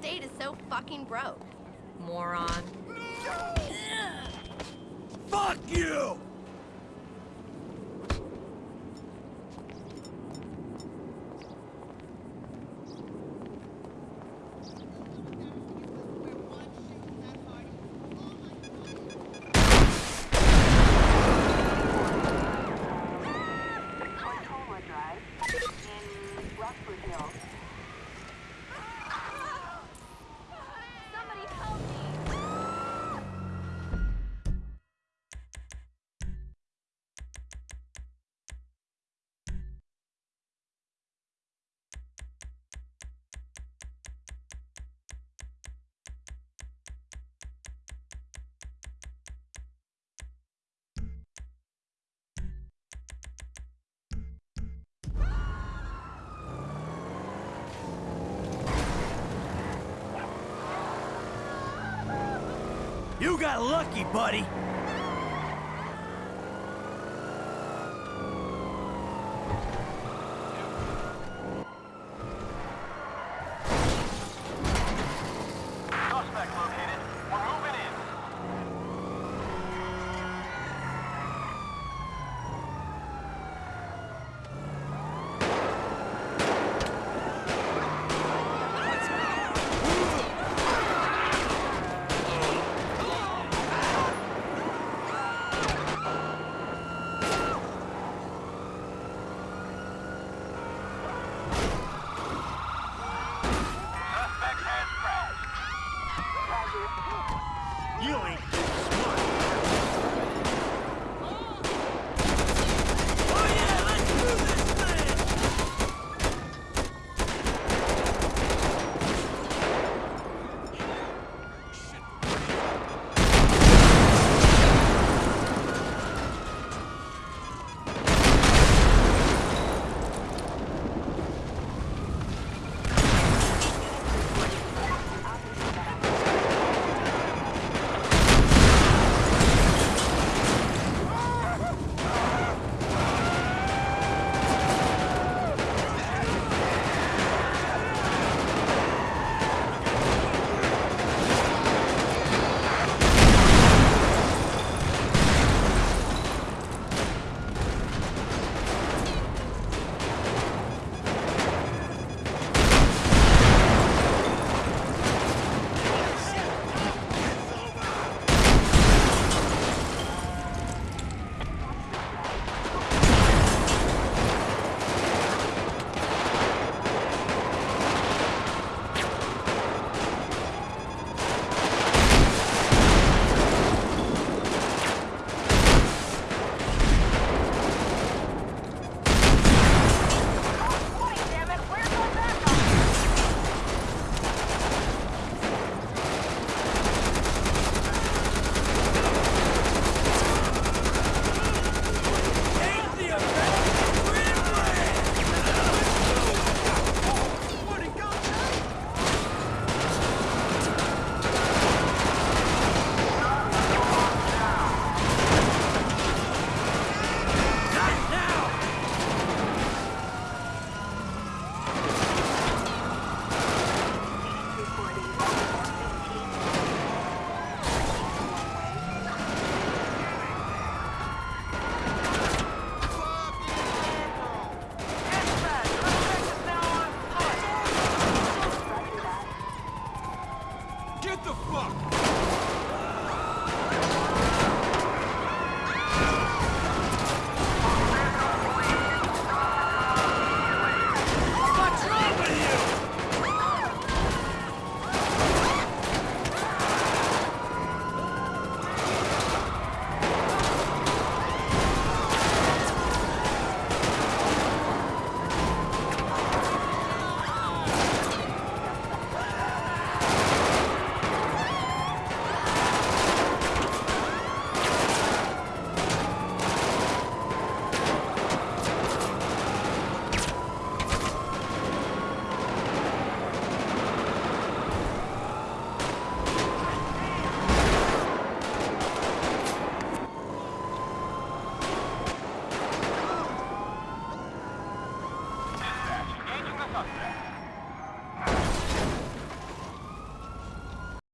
state is so fucking broke. Moron. Fuck you! You got lucky, buddy. You ain't